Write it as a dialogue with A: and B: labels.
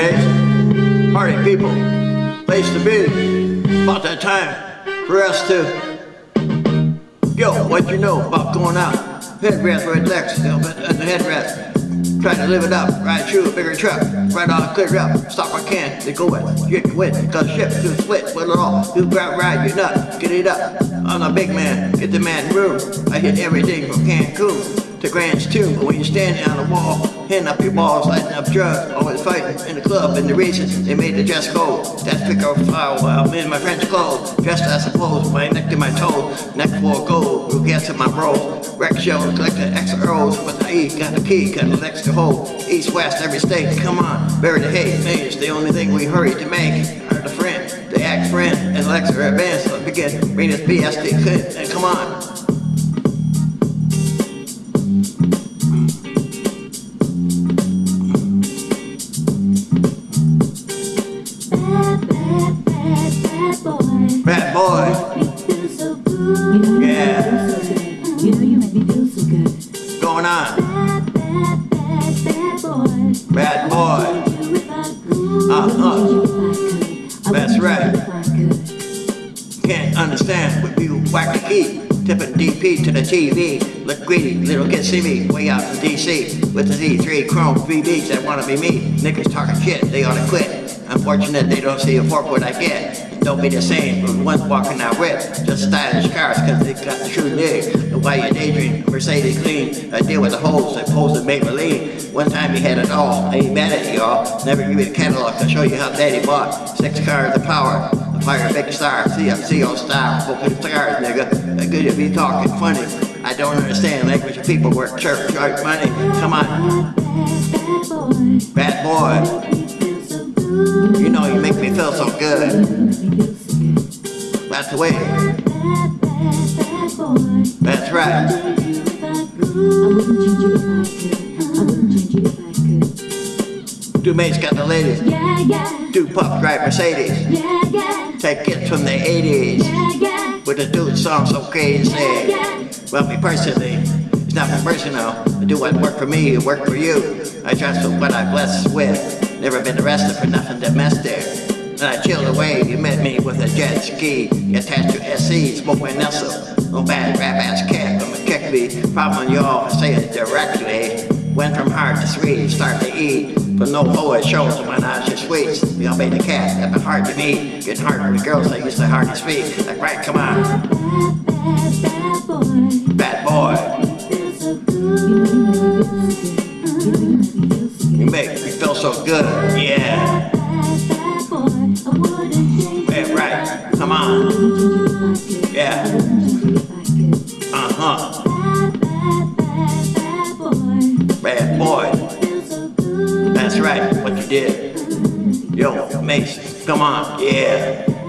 A: Mase. Party people. Place to be. About that time for us to. Yo, what you know about going out? Headrest right next to the headrest. Try to live it up, ride through a bigger truck, right on, clear up, stop I can, they go get you wet, cause ship to split, with it all, you grab, ride your nut, get it up, I'm a big man, get the man room, I hit everything from Cancun to Grant's too, but when you're standing on the wall, hitting up your balls, lighting up drugs, always fighting in the club, and the reason they made the dress code. That's pick up file while I'm in my French clothes, dressed I suppose, my neck to my toes, neck of gold, who gets in my bros. Wreck show, collect the extra O's with the E, got the key, got the extra hole. East, west, every state, come on, bury the hate, man, it's the only thing we hurry to make. The friend, the act friend, and Lex are advanced, let's begin, bring this BSD, and come on.
B: Good. Bad, boy.
A: Uh-huh. That's right. Can't understand what you whack the key. Tipping DP to the TV. Look greedy, little kids see me way out in DC. With the Z3 Chrome VBs that wanna be me. Niggas talking shit, they oughta quit. Unfortunate they don't see a fork what I get. Don't be the same from one walking out with. Just stylish cars cause they got the true nig. And while you daydream, Mercedes clean. I deal with the hoes that pose in Maybelline. One time he had it all. I ain't mad at y'all. Never give you the catalog to show you how daddy bought. Six cars of power. Fire big star, CFCO style, focus stars, nigga. Good to be talking funny. I don't understand language of people work church, charge money. Come on,
B: Bad, boy.
A: bad boy. Me feel so good. That's the way. That's right. Two mates got the ladies. Two pup drive Mercedes. Take kids from the 80s.
B: Yeah, yeah.
A: With a dude song so crazy. Well, me personally, it's not personal. I do what work for me, it work for you. I trust what I blessed with. Never been arrested for nothing domestic. And I chilled away, you met me with a jet ski. Attached to SC, smoking Nestle. No bad rap ass cat, I'ma kick me. Problem y'all, I say it directly. Went from hard to sweet, start to eat. But no poet shows when I just sweets. We all made the cat, that been hard to meet. Getting harder with girls that used to hard to speak. Like, right, come on,
B: Bad, bad, bad boy.
A: bad boy.
B: You make me feel so good,
A: yeah. Yeah, right, come on, yeah,
B: could.
A: uh-huh.
B: Bad, boy.
A: That's right, what you did. Yo, Mason, come on, yeah.